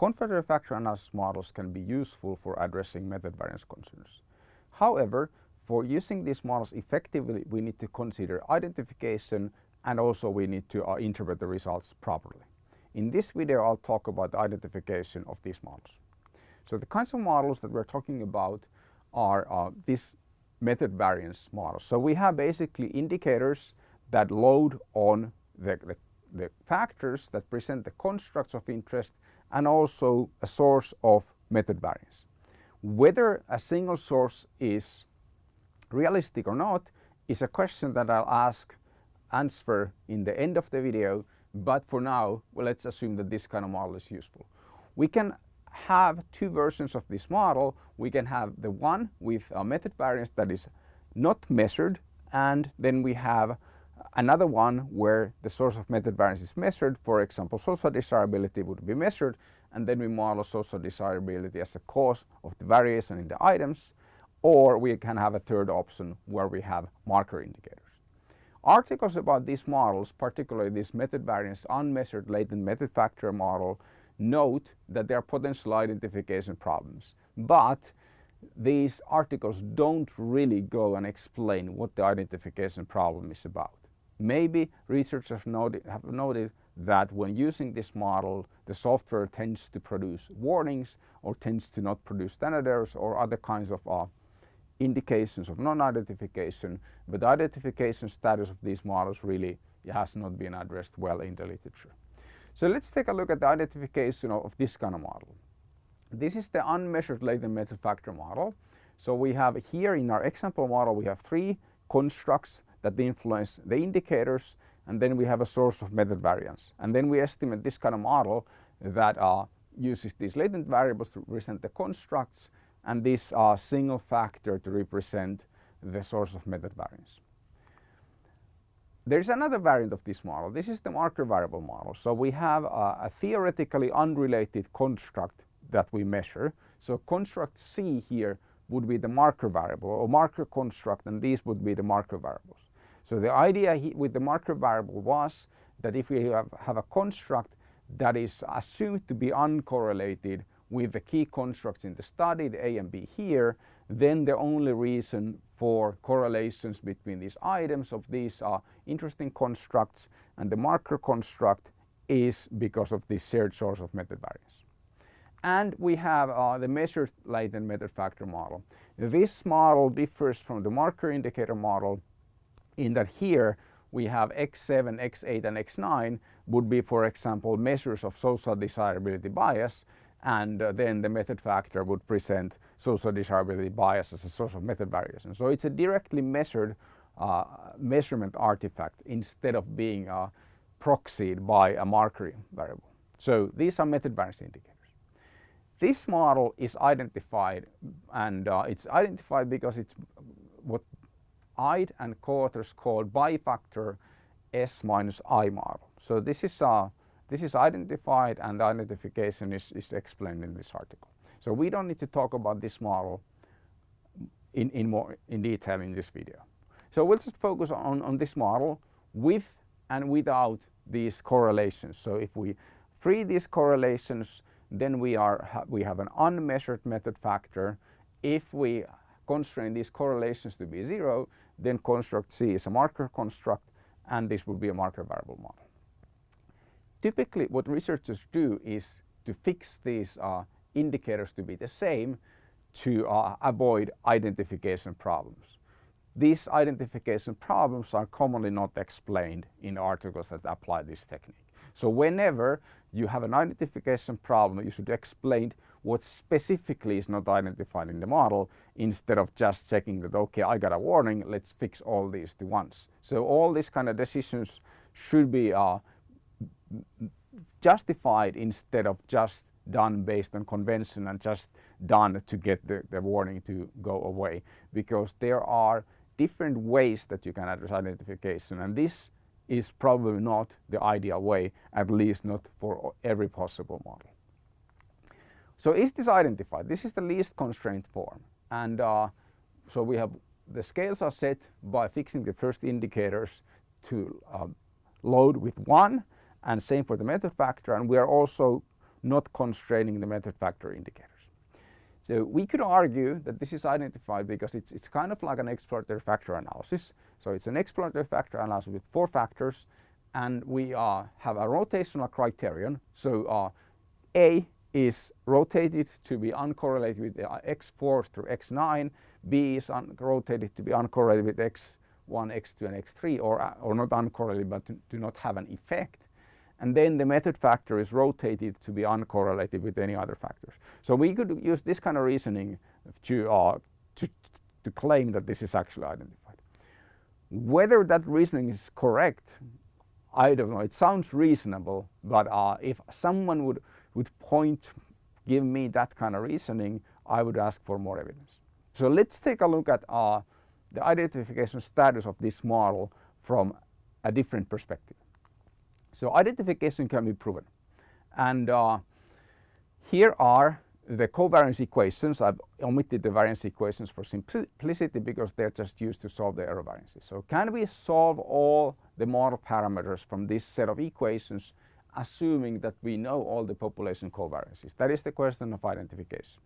confirmatory factor analysis models can be useful for addressing method variance concerns. However, for using these models effectively, we need to consider identification and also we need to uh, interpret the results properly. In this video, I'll talk about the identification of these models. So the kinds of models that we're talking about are uh, these method variance models. So we have basically indicators that load on the, the, the factors that present the constructs of interest and also a source of method variance. Whether a single source is realistic or not is a question that I'll ask answer in the end of the video but for now well, let's assume that this kind of model is useful. We can have two versions of this model. We can have the one with a method variance that is not measured and then we have another one where the source of method variance is measured. For example, social desirability would be measured and then we model social desirability as a cause of the variation in the items or we can have a third option where we have marker indicators. Articles about these models, particularly this method variance unmeasured latent method factor model, note that there are potential identification problems. But these articles don't really go and explain what the identification problem is about. Maybe researchers have noted, have noted that when using this model, the software tends to produce warnings or tends to not produce standard errors or other kinds of uh, indications of non-identification, but the identification status of these models really has not been addressed well in the literature. So let's take a look at the identification of, of this kind of model. This is the unmeasured latent method factor model. So we have here in our example model we have three constructs that influence the indicators and then we have a source of method variance. And then we estimate this kind of model that uh, uses these latent variables to represent the constructs and this uh, single factor to represent the source of method variance. There's another variant of this model. This is the marker variable model. So we have a, a theoretically unrelated construct that we measure. So construct C here would be the marker variable or marker construct and these would be the marker variables. So the idea with the marker variable was that if we have, have a construct that is assumed to be uncorrelated with the key constructs in the study, the A and B here, then the only reason for correlations between these items of these are interesting constructs and the marker construct is because of this shared source of method variance. And we have uh, the measured latent method factor model. This model differs from the marker indicator model in that here we have X7, X8 and X9 would be for example measures of social desirability bias and uh, then the method factor would present social desirability bias as a source of method variation. So it's a directly measured uh, measurement artifact instead of being uh, proxied by a marker variable. So these are method variance indicators. This model is identified and uh, it's identified because it's what Eid and co-authors called bifactor S minus I model. So this is a this is identified and the identification is, is explained in this article. So we don't need to talk about this model in, in more in detail in this video. So we'll just focus on, on this model with and without these correlations. So if we free these correlations then we are we have an unmeasured method factor. If we constrain these correlations to be zero then construct C is a marker construct and this would be a marker variable model. Typically what researchers do is to fix these uh, indicators to be the same to uh, avoid identification problems. These identification problems are commonly not explained in articles that apply this technique. So whenever you have an identification problem, you should explain what specifically is not identified in the model instead of just checking that, okay, I got a warning, let's fix all these to once. So all these kind of decisions should be uh, justified instead of just done based on convention and just done to get the, the warning to go away because there are different ways that you can address identification and this is probably not the ideal way, at least not for every possible model. So is this identified? This is the least constraint form and uh, so we have the scales are set by fixing the first indicators to uh, load with 1 and same for the method factor and we are also not constraining the method factor indicators. So we could argue that this is identified because it's, it's kind of like an exploratory factor analysis. So it's an exploratory factor analysis with four factors and we uh, have a rotational criterion. So uh, A is rotated to be uncorrelated with uh, x4 through x9, B is rotated to be uncorrelated with x1, x2 and x3 or, uh, or not uncorrelated but to, to not have an effect and then the method factor is rotated to be uncorrelated with any other factors. So we could use this kind of reasoning to, uh, to, to claim that this is actually identified. Whether that reasoning is correct, I don't know. It sounds reasonable, but uh, if someone would, would point, give me that kind of reasoning, I would ask for more evidence. So let's take a look at uh, the identification status of this model from a different perspective. So identification can be proven. And uh, here are the covariance equations. I've omitted the variance equations for simplicity because they're just used to solve the error variances. So can we solve all the model parameters from this set of equations assuming that we know all the population covariances? That is the question of identification.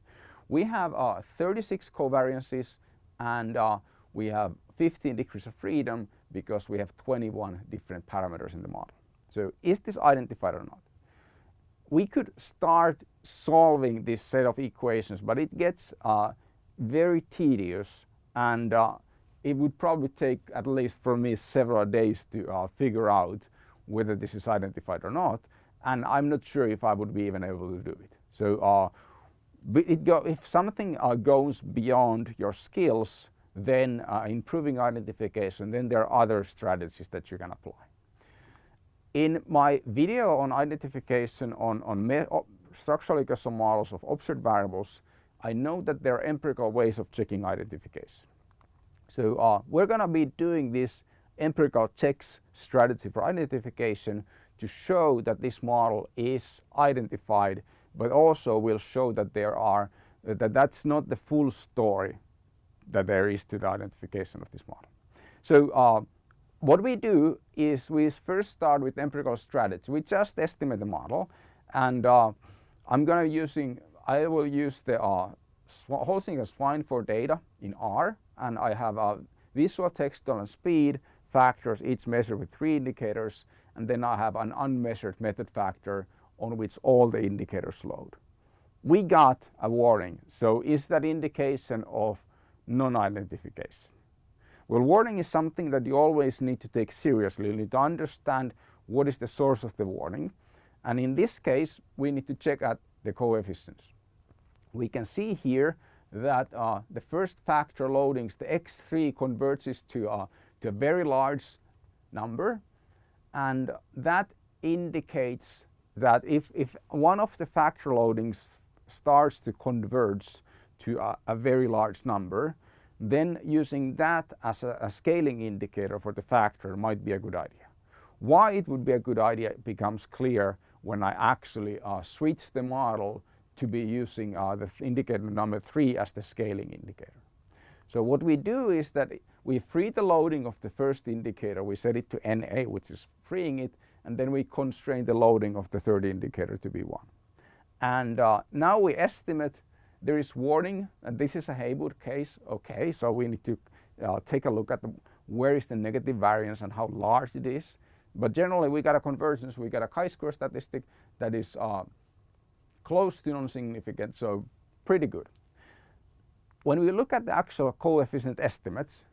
We have uh, 36 covariances and uh, we have 15 degrees of freedom because we have 21 different parameters in the model. So is this identified or not? We could start solving this set of equations, but it gets uh, very tedious and uh, it would probably take at least for me several days to uh, figure out whether this is identified or not. And I'm not sure if I would be even able to do it. So uh, go, if something uh, goes beyond your skills, then uh, improving identification, then there are other strategies that you can apply. In my video on identification on, on structural equation models of observed variables, I know that there are empirical ways of checking identification. So uh, we're going to be doing this empirical checks strategy for identification to show that this model is identified, but also we'll show that there are that that's not the full story that there is to the identification of this model. So uh, what we do is we first start with empirical strategy. We just estimate the model and uh, I'm going to using, I will use the uh, as Swineford data in R and I have a visual textual and speed factors each measured with three indicators and then I have an unmeasured method factor on which all the indicators load. We got a warning so is that indication of non-identification? Well, warning is something that you always need to take seriously. You need to understand what is the source of the warning. And in this case, we need to check at the coefficients. We can see here that uh, the first factor loadings, the x3 converges to, uh, to a very large number. And that indicates that if, if one of the factor loadings starts to converge to a, a very large number, then using that as a, a, scaling indicator for the factor might be a good idea. Why it would be a good idea becomes clear when I actually uh, switch the model to be using uh, the indicator number 3 as the scaling indicator. So what we do is that we free the loading of the first indicator, we set it to NA which is freeing it and then we constrain the loading of the third indicator to be 1. And uh, now we estimate there is warning, and this is a Heywood case, okay, so we need to uh, take a look at the, where is the negative variance and how large it is. But generally we got a convergence, we got a chi-square statistic that is uh, close to non-significant, so pretty good. When we look at the actual coefficient estimates,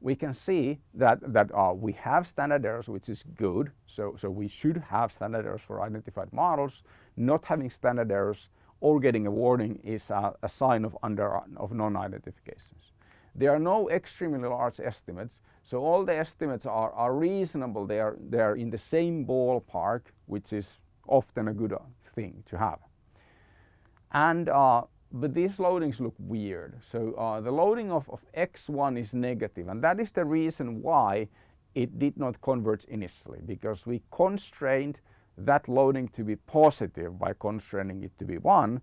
we can see that, that uh, we have standard errors, which is good. So, so we should have standard errors for identified models. Not having standard errors or getting a warning is a, a sign of, under, of non-identifications. There are no extremely large estimates, so all the estimates are, are reasonable. They are, they are in the same ballpark, which is often a good uh, thing to have. And uh, but these loadings look weird. So uh, the loading of, of x1 is negative, and that is the reason why it did not converge initially, because we constrained that loading to be positive by constraining it to be 1,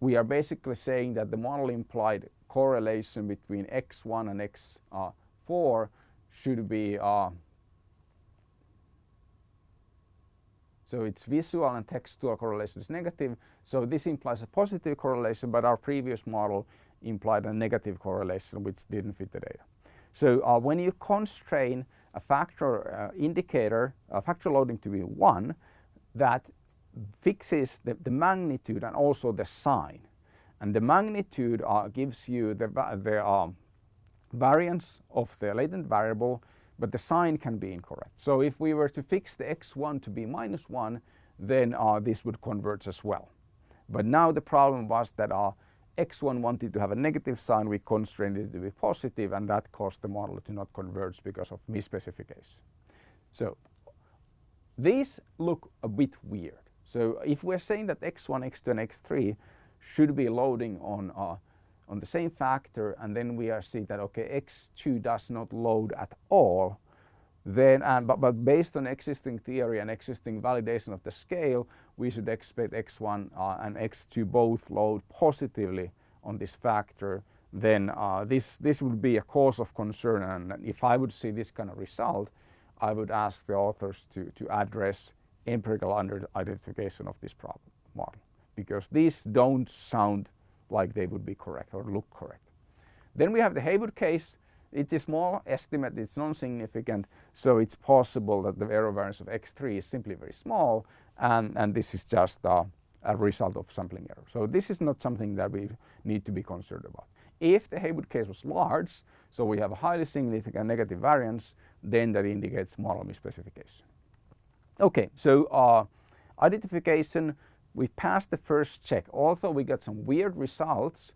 we are basically saying that the model implied correlation between x1 and x4 should be uh, So it's visual and textual correlation is negative. So this implies a positive correlation, but our previous model implied a negative correlation which didn't fit the data. So uh, when you constrain a factor uh, indicator, a factor loading to be 1, that fixes the, the, magnitude and also the sign. And the magnitude uh, gives you the, the um, variance of the latent variable but the sign can be incorrect. So if we were to fix the x1 to be minus 1, then uh, this would converge as well. But now the problem was that uh, x1 wanted to have a negative sign, we constrained it to be positive, and that caused the model to not converge because of misspecification. So these look a bit weird. So if we're saying that x1, x2 and x3 should be loading on uh, on the same factor and then we are see that okay x2 does not load at all then and but, but based on existing theory and existing validation of the scale we should expect x1 uh, and x2 both load positively on this factor then uh, this this would be a cause of concern and if I would see this kind of result I would ask the authors to to address empirical identification of this problem model because these don't sound like they would be correct or look correct. Then we have the Heywood case. It is small estimate, it's non-significant, so it's possible that the error variance of x3 is simply very small and, and this is just a result of sampling error. So this is not something that we need to be concerned about. If the Heywood case was large, so we have a highly significant negative variance, then that indicates model misspecification. Okay, so uh, identification we passed the first check. Although we got some weird results,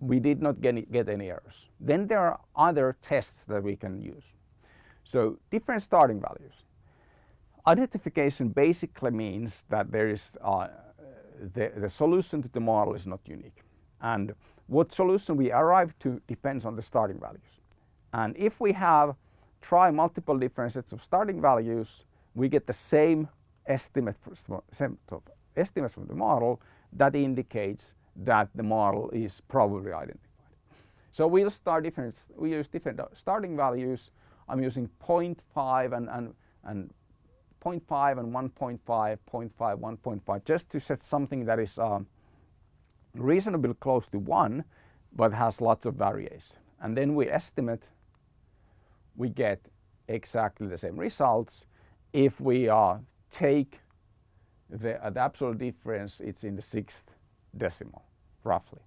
we did not get any, get any errors. Then there are other tests that we can use. So different starting values. Identification basically means that there is uh, the, the solution to the model is not unique. And what solution we arrive to depends on the starting values. And if we have try multiple different sets of starting values, we get the same estimate for, same from the model that indicates that the model is probably identified. So we'll start different, we use different starting values. I'm using 0.5 and, and, and 0.5 and 1.5, 0.5, 1.5, just to set something that is um, reasonably close to 1, but has lots of variation. And then we estimate, we get exactly the same results if we uh, take the, uh, the absolute difference it's in the sixth decimal roughly.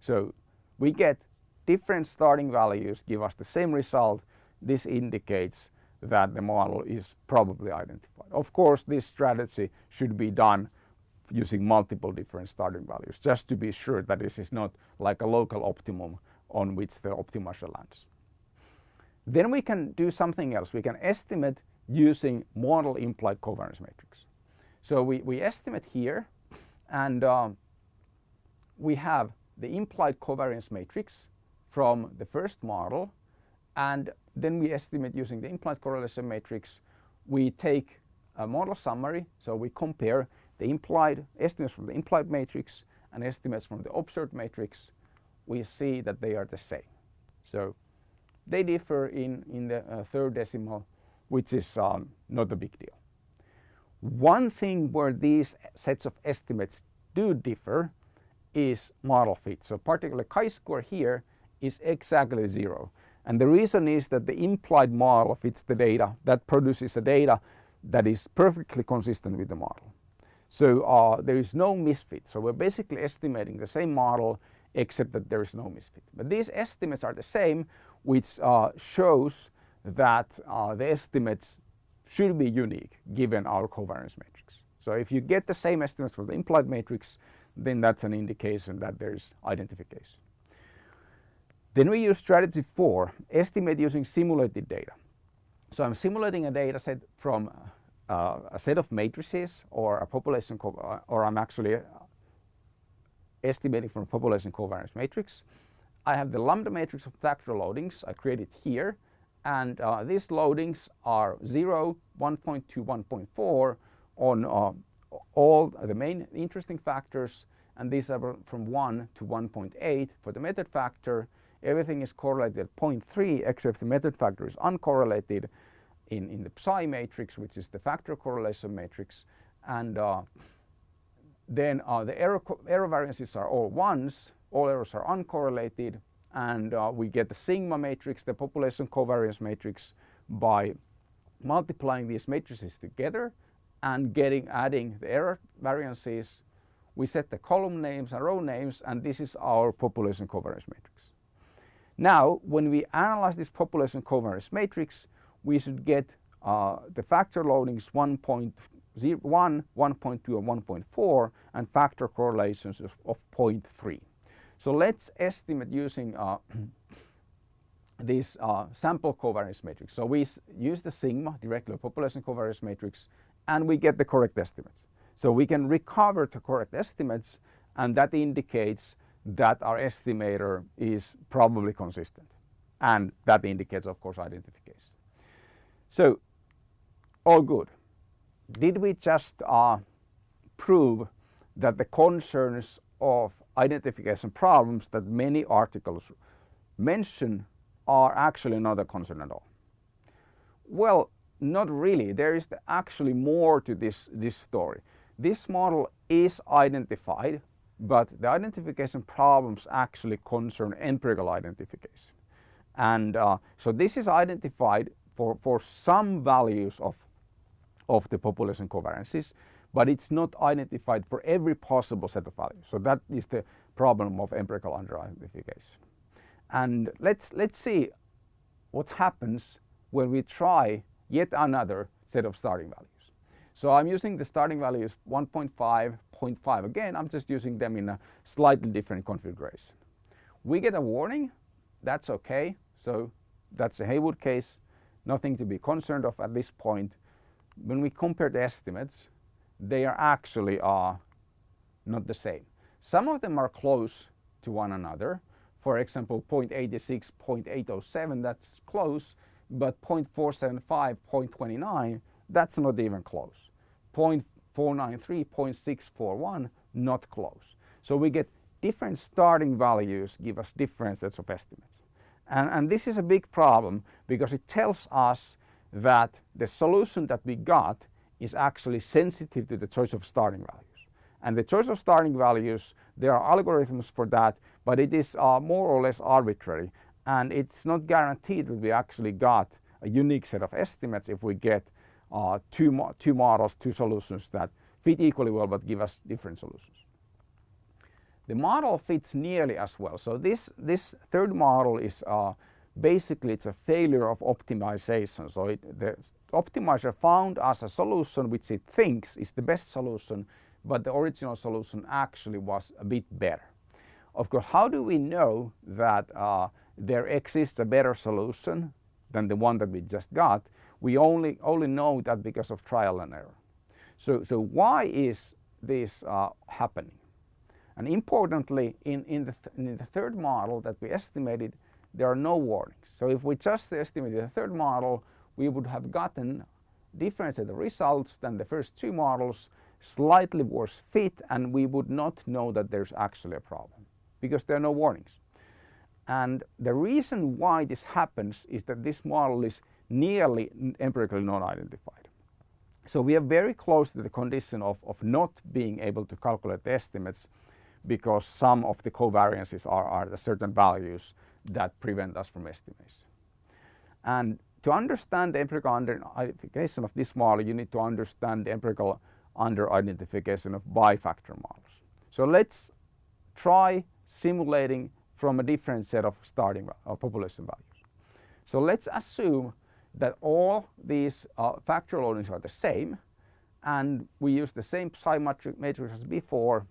So we get different starting values give us the same result. This indicates that the model is probably identified. Of course this strategy should be done using multiple different starting values just to be sure that this is not like a local optimum on which the optimizer lands. Then we can do something else. We can estimate using model implied covariance matrix. So we, we estimate here and um, we have the implied covariance matrix from the first model and then we estimate using the implied correlation matrix. We take a model summary, so we compare the implied estimates from the implied matrix and estimates from the observed matrix. We see that they are the same. So they differ in, in the uh, third decimal, which is um, not a big deal. One thing where these sets of estimates do differ is model fit. So particularly chi-square here is exactly zero. And the reason is that the implied model fits the data that produces a data that is perfectly consistent with the model. So uh, there is no misfit. So we're basically estimating the same model except that there is no misfit. But these estimates are the same which uh, shows that uh, the estimates should be unique given our covariance matrix. So if you get the same estimates for the implied matrix, then that's an indication that there's identification. Then we use strategy four, estimate using simulated data. So I'm simulating a data set from uh, a set of matrices or a population, or I'm actually uh, estimating from a population covariance matrix. I have the lambda matrix of factor loadings. I created here. And uh, these loadings are 0, 1.2, 1.4 on uh, all the main interesting factors. And these are from 1 to 1.8 for the method factor. Everything is correlated at 0.3 except the method factor is uncorrelated in, in the psi matrix which is the factor correlation matrix. And uh, then uh, the error, error variances are all ones, all errors are uncorrelated, and uh, we get the sigma matrix, the population covariance matrix, by multiplying these matrices together and getting adding the error variances. We set the column names and row names, and this is our population covariance matrix. Now, when we analyze this population covariance matrix, we should get uh, the factor loadings 1.1, 1.2 and 1.4 and factor correlations of, of 0.3. So let's estimate using uh, this uh, sample covariance matrix. So we use the sigma directly population covariance matrix and we get the correct estimates. So we can recover the correct estimates and that indicates that our estimator is probably consistent and that indicates of course identification. So all good. Did we just uh, prove that the concerns of identification problems that many articles mention are actually not a concern at all? Well, not really. There is actually more to this, this story. This model is identified, but the identification problems actually concern empirical identification. And uh, so this is identified for, for some values of, of the population covariances, but it's not identified for every possible set of values. So that is the problem of empirical under-identification. And let's, let's see what happens when we try yet another set of starting values. So I'm using the starting values 1.5, 0.5. Again, I'm just using them in a slightly different configuration. We get a warning, that's okay. So that's a Heywood case nothing to be concerned of at this point. When we compare the estimates, they are actually uh, not the same. Some of them are close to one another. For example, 0.86, 0.807, that's close, but 0.475, 0.29, that's not even close. 0.493, 0.641, not close. So we get different starting values give us different sets of estimates. And, and this is a big problem because it tells us that the solution that we got is actually sensitive to the choice of starting values. And the choice of starting values, there are algorithms for that, but it is uh, more or less arbitrary. And it's not guaranteed that we actually got a unique set of estimates if we get uh, two, mo two models, two solutions that fit equally well but give us different solutions. The model fits nearly as well. So this, this third model is uh, basically it's a failure of optimization. So it, the optimizer found us a solution which it thinks is the best solution, but the original solution actually was a bit better. Of course, how do we know that uh, there exists a better solution than the one that we just got? We only, only know that because of trial and error. So, so why is this uh, happening? And importantly, in, in, the th in the third model that we estimated, there are no warnings. So if we just estimated the third model, we would have gotten different set of results than the first two models, slightly worse fit, and we would not know that there's actually a problem because there are no warnings. And the reason why this happens is that this model is nearly empirically non-identified. So we are very close to the condition of, of not being able to calculate the estimates because some of the covariances are, are the certain values that prevent us from estimation. And to understand the empirical under-identification of this model, you need to understand the empirical under-identification of bifactor models. So let's try simulating from a different set of starting of population values. So let's assume that all these uh, factor loadings are the same and we use the same psi matrix as before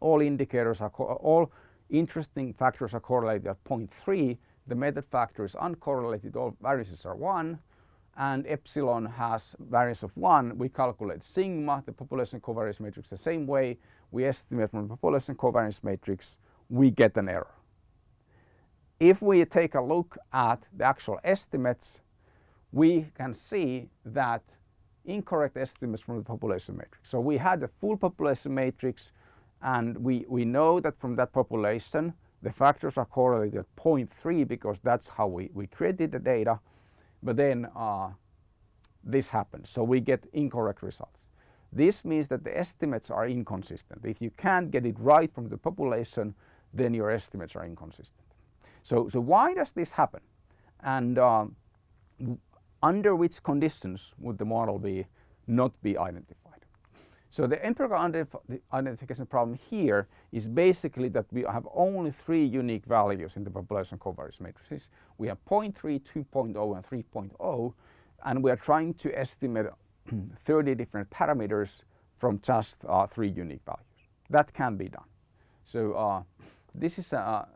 all indicators are, all interesting factors are correlated at 0.3. The method factor is uncorrelated, all variances are 1 and epsilon has variance of 1. We calculate sigma, the population covariance matrix the same way. We estimate from the population covariance matrix, we get an error. If we take a look at the actual estimates, we can see that incorrect estimates from the population matrix. So we had the full population matrix and we, we know that from that population, the factors are correlated at 0.3 because that's how we, we created the data. But then uh, this happens, so we get incorrect results. This means that the estimates are inconsistent. If you can't get it right from the population, then your estimates are inconsistent. So, so why does this happen? And uh, under which conditions would the model be not be identified? So the empirical identification problem here is basically that we have only three unique values in the population covariance matrices. We have 0.3, 2.0 and 3.0 and we are trying to estimate 30 different parameters from just uh, three unique values. That can be done. So uh, this is a,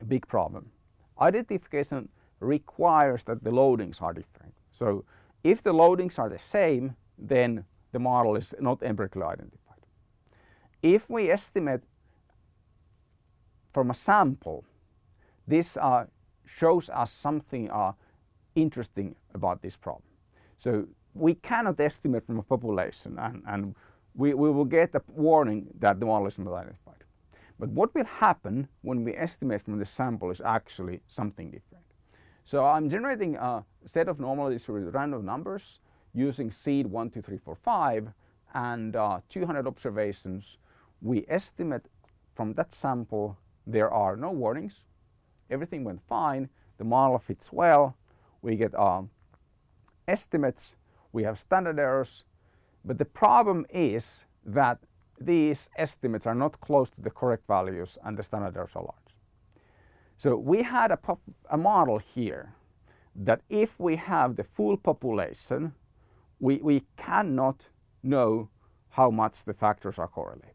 a big problem. Identification requires that the loadings are different. So if the loadings are the same, then the model is not empirically identified. If we estimate from a sample, this uh, shows us something uh, interesting about this problem. So we cannot estimate from a population and, and we, we will get a warning that the model is not identified. But what will happen when we estimate from the sample is actually something different. So I'm generating a set of normally distributed random numbers using seed 1, 2, 3, 4, 5 and uh, 200 observations. We estimate from that sample there are no warnings. Everything went fine. The model fits well. We get um, estimates. We have standard errors. But the problem is that these estimates are not close to the correct values and the standard errors are large. So we had a, a model here that if we have the full population, we, we cannot know how much the factors are correlated.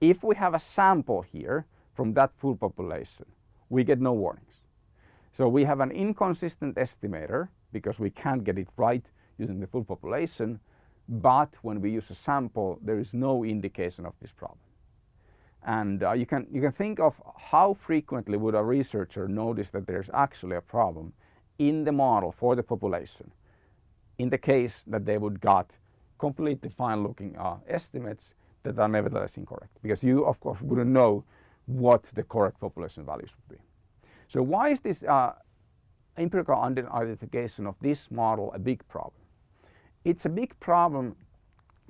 If we have a sample here from that full population, we get no warnings. So we have an inconsistent estimator because we can't get it right using the full population but when we use a sample there is no indication of this problem. And uh, you, can, you can think of how frequently would a researcher notice that there's actually a problem in the model for the population in the case that they would got completely fine looking uh, estimates that are nevertheless incorrect because you of course wouldn't know what the correct population values would be. So why is this uh, empirical identification of this model a big problem? It's a big problem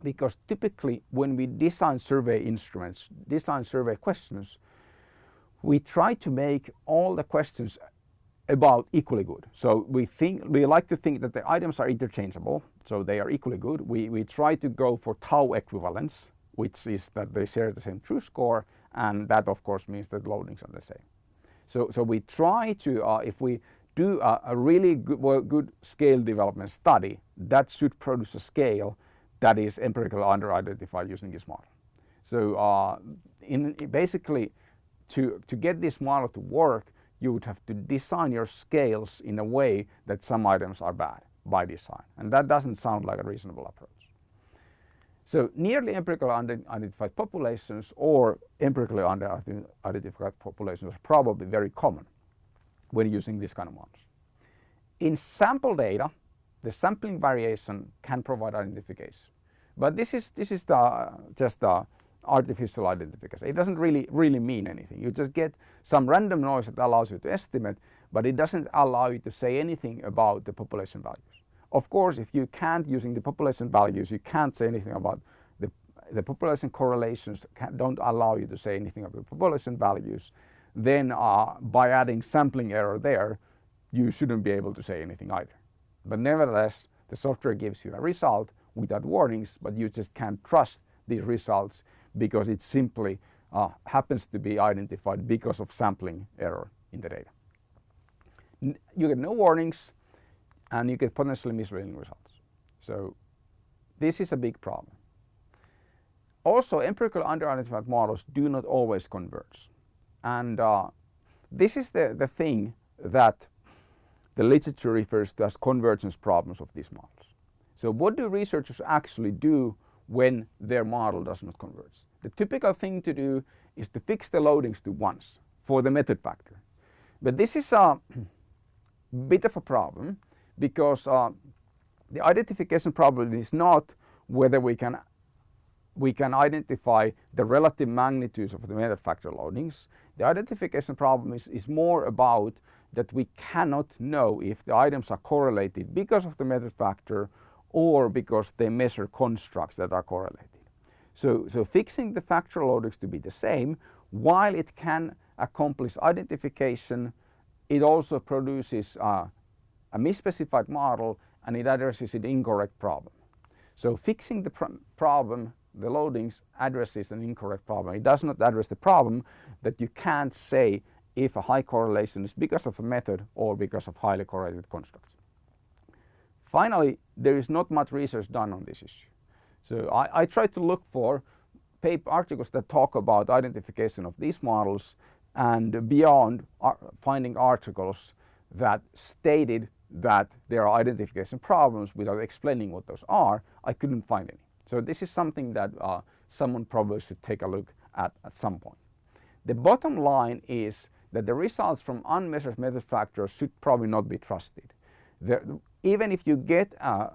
because typically when we design survey instruments, design survey questions, we try to make all the questions about equally good. So we think we like to think that the items are interchangeable, so they are equally good. We, we try to go for tau equivalence, which is that they share the same true score, and that of course means that loadings are the same. So, so we try to, uh, if we do a, a really good, well, good scale development study that should produce a scale that is empirically under-identified using this model. So uh, in, basically to, to get this model to work you would have to design your scales in a way that some items are bad by design and that doesn't sound like a reasonable approach. So nearly empirically identified populations or empirically under-identified populations are probably very common when using this kind of models. In sample data, the sampling variation can provide identification. But this is, this is the, just the artificial identification. It doesn't really, really mean anything. You just get some random noise that allows you to estimate, but it doesn't allow you to say anything about the population values. Of course, if you can't using the population values, you can't say anything about the, the population correlations can, don't allow you to say anything about the population values then uh, by adding sampling error there, you shouldn't be able to say anything either. But nevertheless, the software gives you a result without warnings, but you just can't trust these results because it simply uh, happens to be identified because of sampling error in the data. N you get no warnings and you get potentially misleading results. So this is a big problem. Also, empirical under-identified models do not always converge. And uh, this is the, the thing that the literature refers to as convergence problems of these models. So what do researchers actually do when their model does not converge? The typical thing to do is to fix the loadings to ones for the method factor. But this is a bit of a problem because uh, the identification problem is not whether we can we can identify the relative magnitudes of the method factor loadings. The identification problem is, is more about that we cannot know if the items are correlated because of the method factor or because they measure constructs that are correlated. So, so fixing the factor loadings to be the same, while it can accomplish identification, it also produces a misspecified model and it addresses an incorrect problem. So fixing the pr problem, the loadings addresses an incorrect problem. It does not address the problem that you can't say if a high correlation is because of a method or because of highly correlated constructs. Finally, there is not much research done on this issue. So I, I try to look for paper articles that talk about identification of these models and beyond finding articles that stated that there are identification problems without explaining what those are, I couldn't find any. So this is something that uh, someone probably should take a look at at some point. The bottom line is that the results from unmeasured method factors should probably not be trusted. Even if you get a,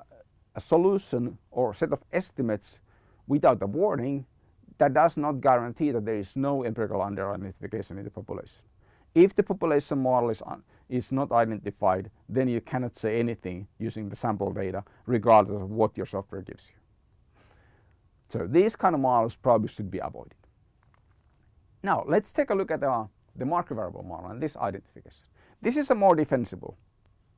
a solution or set of estimates without a warning, that does not guarantee that there is no empirical under-identification in the population. If the population model is, is not identified, then you cannot say anything using the sample data, regardless of what your software gives you. So these kind of models probably should be avoided. Now let's take a look at uh, the marker variable model and this identification. This is a more defensible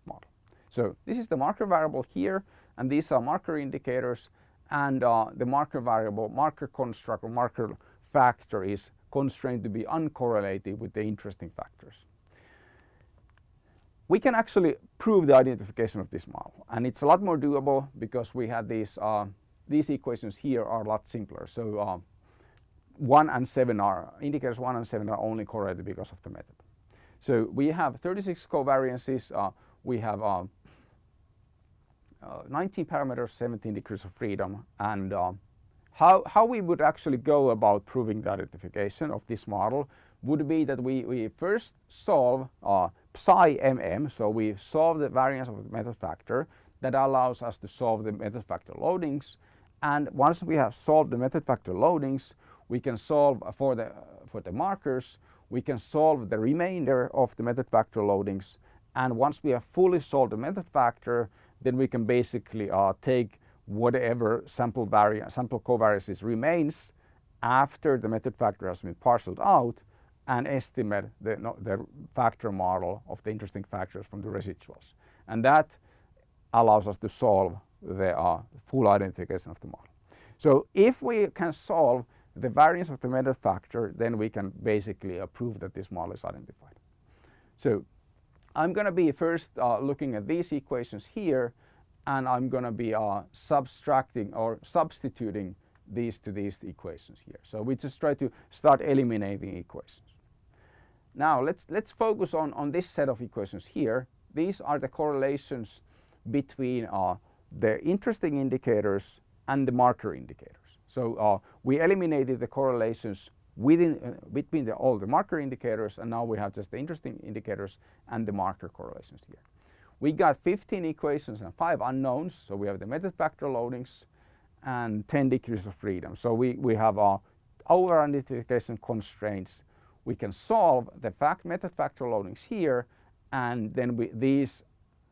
model. So this is the marker variable here and these are marker indicators and uh, the marker variable, marker construct or marker factor is constrained to be uncorrelated with the interesting factors. We can actually prove the identification of this model and it's a lot more doable because we have these, uh, these equations here are a lot simpler. So uh, 1 and 7 are, indicators 1 and 7 are only correlated because of the method. So we have 36 covariances, uh, we have uh, 19 parameters, 17 degrees of freedom. And uh, how, how we would actually go about proving the identification of this model would be that we, we first solve uh, psi mm, so we solve the variance of the method factor that allows us to solve the method factor loadings. And once we have solved the method factor loadings we can solve for the, for the markers, we can solve the remainder of the method factor loadings. And once we have fully solved the method factor then we can basically uh, take whatever sample variance, sample covariances remains after the method factor has been parceled out and estimate the, no, the factor model of the interesting factors from the residuals. And that allows us to solve the uh, full identification of the model. So if we can solve the variance of the method factor, then we can basically prove that this model is identified. So I'm going to be first uh, looking at these equations here and I'm going to be uh, subtracting or substituting these to these equations here. So we just try to start eliminating equations. Now let's, let's focus on, on this set of equations here. These are the correlations between uh, the interesting indicators and the marker indicators. So uh, we eliminated the correlations within uh, between the, all the marker indicators and now we have just the interesting indicators and the marker correlations here. We got 15 equations and 5 unknowns so we have the method factor loadings and 10 degrees of freedom. So we, we have our over identification constraints. We can solve the fact method factor loadings here and then we, these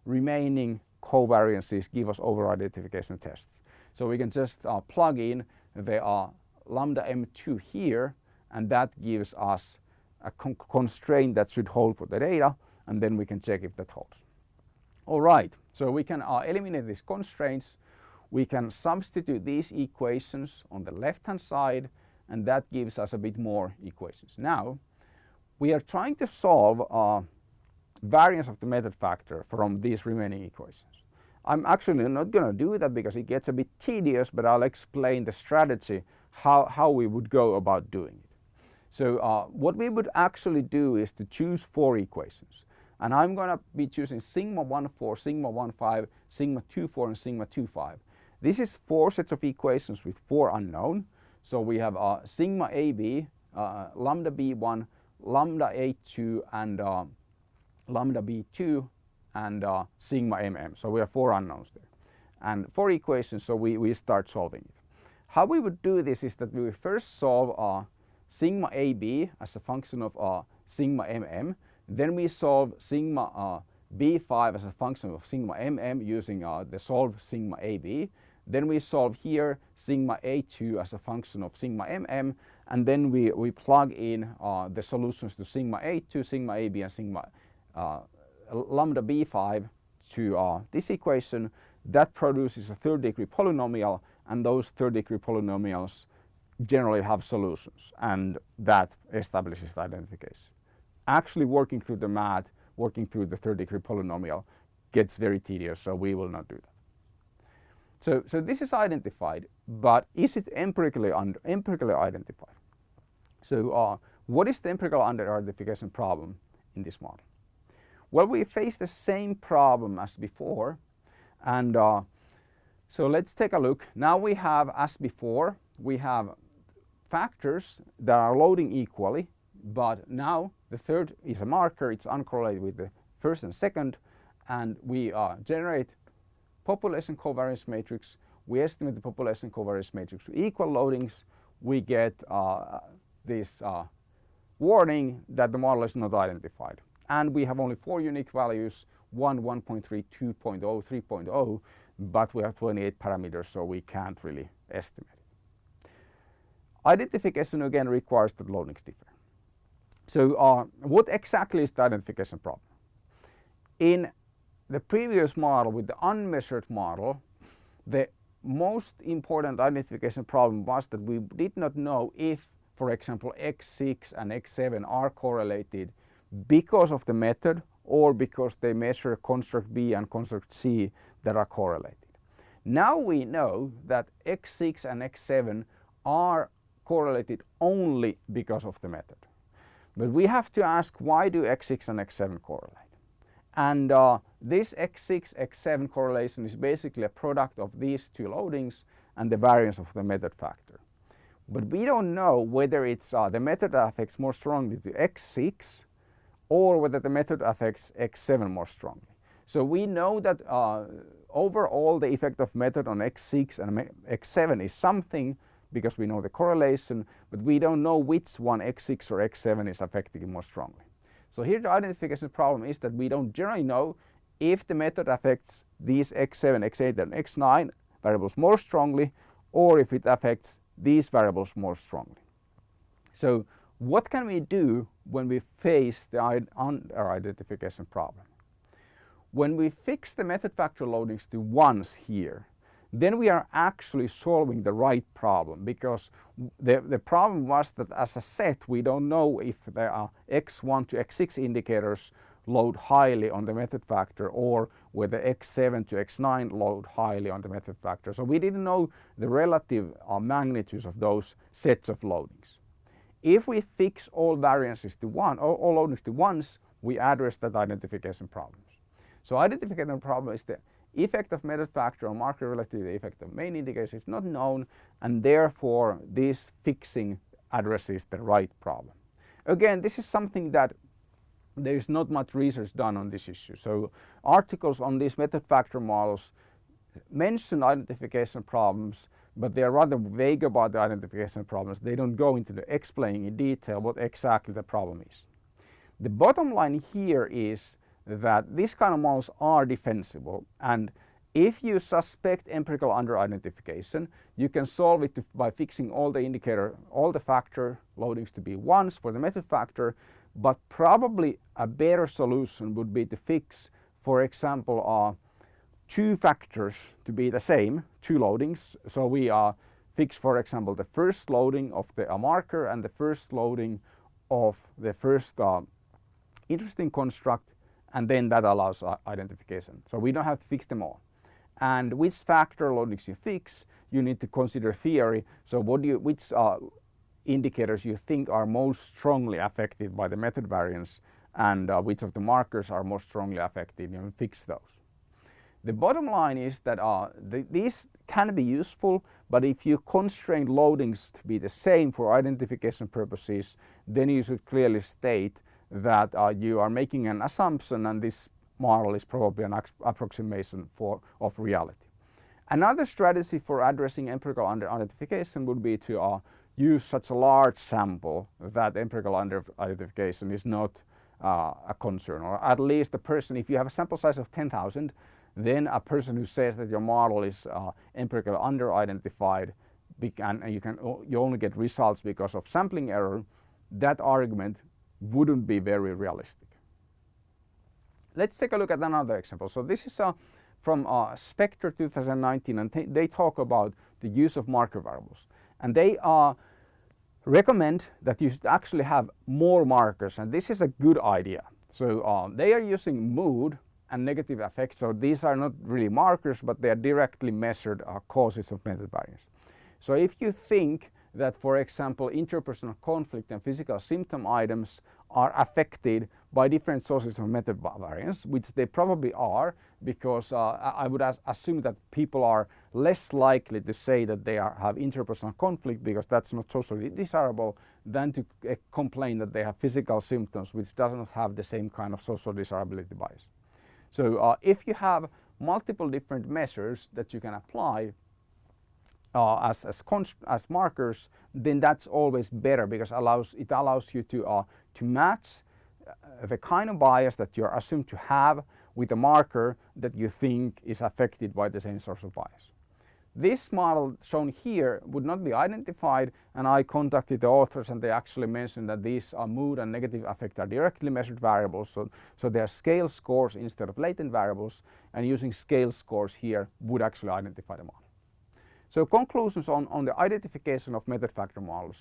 remaining covariances give us over identification tests. So we can just uh, plug in the uh, lambda m2 here and that gives us a con constraint that should hold for the data and then we can check if that holds. All right, so we can uh, eliminate these constraints. We can substitute these equations on the left hand side and that gives us a bit more equations. Now we are trying to solve uh, variance of the method factor from these remaining equations. I'm actually not going to do that because it gets a bit tedious but I'll explain the strategy how, how we would go about doing it. So uh, what we would actually do is to choose four equations. And I'm going to be choosing sigma 1, 4, sigma 1, 5, sigma 2, 4 and sigma 2, 5. This is four sets of equations with four unknown. So we have uh, sigma AB, uh, lambda B1, lambda A2 and uh, lambda B2 and uh, sigma mm. So we have four unknowns there. And four equations, so we, we start solving it. How we would do this is that we first solve uh, sigma AB as a function of uh, sigma mm. Then we solve sigma uh, B5 as a function of sigma mm using uh, the solve sigma AB. Then we solve here sigma A2 as a function of sigma mm and then we, we plug in uh, the solutions to sigma A2, sigma AB and sigma uh, lambda B5 to uh, this equation. That produces a third degree polynomial and those third degree polynomials generally have solutions and that establishes the identification. Actually working through the math, working through the third degree polynomial gets very tedious so we will not do that. So, so this is identified but is it empirically, under, empirically identified? So uh, what is the empirical under-identification problem in this model? Well, we face the same problem as before and uh, so let's take a look. Now we have, as before, we have factors that are loading equally, but now the third is a marker, it's uncorrelated with the first and second, and we uh, generate population covariance matrix, we estimate the population covariance matrix to equal loadings, we get uh, this uh, warning that the model is not identified. And we have only four unique values, 1, 1.3, 2.0, 3.0, but we have 28 parameters so we can't really estimate. Identification again requires that loadings differ. So uh, what exactly is the identification problem? In the previous model with the unmeasured model, the most important identification problem was that we did not know if, for example, X6 and X7 are correlated because of the method or because they measure construct B and construct C that are correlated. Now we know that X6 and X7 are correlated only because of the method. But we have to ask why do X6 and X7 correlate? And uh, this X6, X7 correlation is basically a product of these two loadings and the variance of the method factor. But we don't know whether it's uh, the method affects more strongly to X6 or whether the method affects X7 more strongly. So we know that uh, overall the effect of method on X6 and X7 is something because we know the correlation, but we don't know which one X6 or X7 is affecting more strongly. So here the identification problem is that we don't generally know if the method affects these X7, X8 and X9 variables more strongly or if it affects these variables more strongly. So what can we do when we face the under-identification problem? When we fix the method factor loadings to ones here, then we are actually solving the right problem because the, the problem was that as a set we don't know if there are x1 to x6 indicators load highly on the method factor or whether x7 to x9 load highly on the method factor. So we didn't know the relative uh, magnitudes of those sets of loadings. If we fix all variances to one, all, all loadings to ones, we address that identification problems. So identification problem is the effect of method factor on marker relative effect of main indicators is not known and therefore this fixing addresses the right problem. Again, this is something that there is not much research done on this issue. So articles on these method factor models mention identification problems, but they are rather vague about the identification problems. They don't go into the explaining in detail what exactly the problem is. The bottom line here is that these kind of models are defensible and if you suspect empirical under-identification, you can solve it by fixing all the indicator, all the factor loadings to be ones for the method factor, but probably a better solution would be to fix, for example, uh, two factors to be the same, two loadings. So we uh, fix, for example, the first loading of the uh, marker and the first loading of the first uh, interesting construct and then that allows identification. So we don't have to fix them all. And which factor loadings you fix, you need to consider theory. So what do you, which uh, indicators you think are most strongly affected by the method variance and uh, which of the markers are most strongly affected and fix those. The bottom line is that uh, the, these can be useful, but if you constrain loadings to be the same for identification purposes, then you should clearly state that uh, you are making an assumption and this model is probably an approximation for, of reality. Another strategy for addressing empirical under-identification would be to uh, use such a large sample that empirical under-identification is not uh, a concern or at least a person if you have a sample size of 10,000 then a person who says that your model is uh, empirically under-identified and you can you only get results because of sampling error, that argument wouldn't be very realistic. Let's take a look at another example. So this is uh, from uh, Spector 2019 and they talk about the use of marker variables and they uh, recommend that you should actually have more markers and this is a good idea. So uh, they are using mood and negative affect. So these are not really markers, but they are directly measured uh, causes of method variance. So if you think that, for example, interpersonal conflict and physical symptom items are affected by different sources of method variance, which they probably are, because uh, I would assume that people are less likely to say that they are, have interpersonal conflict because that's not socially desirable than to uh, complain that they have physical symptoms which does not have the same kind of social desirability bias. So uh, if you have multiple different measures that you can apply uh, as, as, as, markers, then that's always better because allows, it allows you to, uh, to match uh, the kind of bias that you're assumed to have with a marker that you think is affected by the same source of bias. This model shown here would not be identified and I contacted the authors and they actually mentioned that these are mood and negative affect are directly measured variables so, so they are scale scores instead of latent variables and using scale scores here would actually identify the model. So conclusions on, on the identification of method factor models.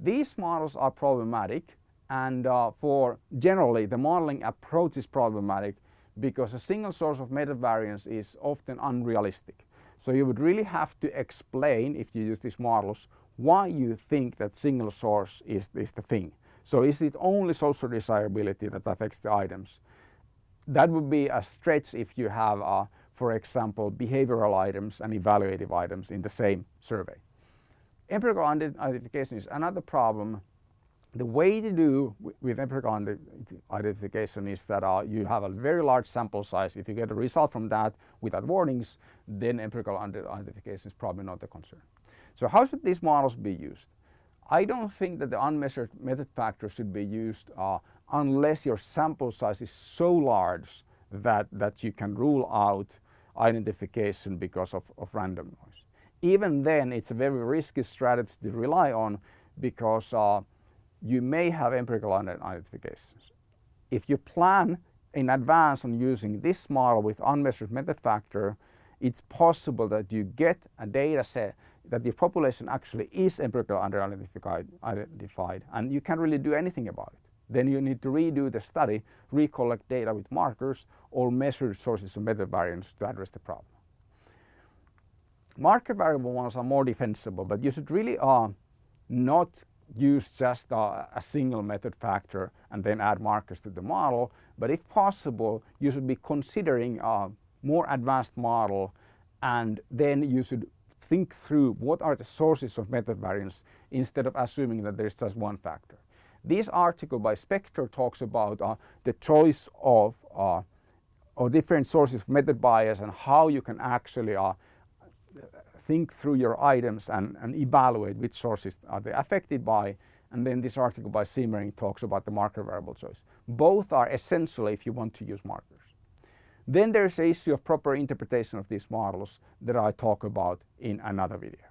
These models are problematic and uh, for generally the modeling approach is problematic because a single source of method variance is often unrealistic. So you would really have to explain, if you use these models, why you think that single source is, is the thing. So is it only social desirability that affects the items? That would be a stretch if you have, uh, for example, behavioral items and evaluative items in the same survey. Empirical identification is another problem the way to do with empirical identification is that uh, you have a very large sample size. If you get a result from that without warnings, then empirical identification is probably not a concern. So how should these models be used? I don't think that the unmeasured method factor should be used uh, unless your sample size is so large that, that you can rule out identification because of, of random noise. Even then, it's a very risky strategy to rely on because uh, you may have empirical identifications. If you plan in advance on using this model with unmeasured method factor, it's possible that you get a data set that the population actually is empirically under-identified identified, and you can't really do anything about it. Then you need to redo the study, recollect data with markers or measure sources of method variance to address the problem. Marker variable ones are more defensible, but you should really uh, not use just a, a, single method factor and then add markers to the model. But if possible, you should be considering a more advanced model and then you should think through what are the sources of method variance instead of assuming that there's just one factor. This article by Spector talks about uh, the choice of uh, or different sources of method bias and how you can actually uh, think through your items and, and evaluate which sources are they affected by. And then this article by Simmering talks about the marker variable choice. Both are essential if you want to use markers. Then there's the issue of proper interpretation of these models that I talk about in another video.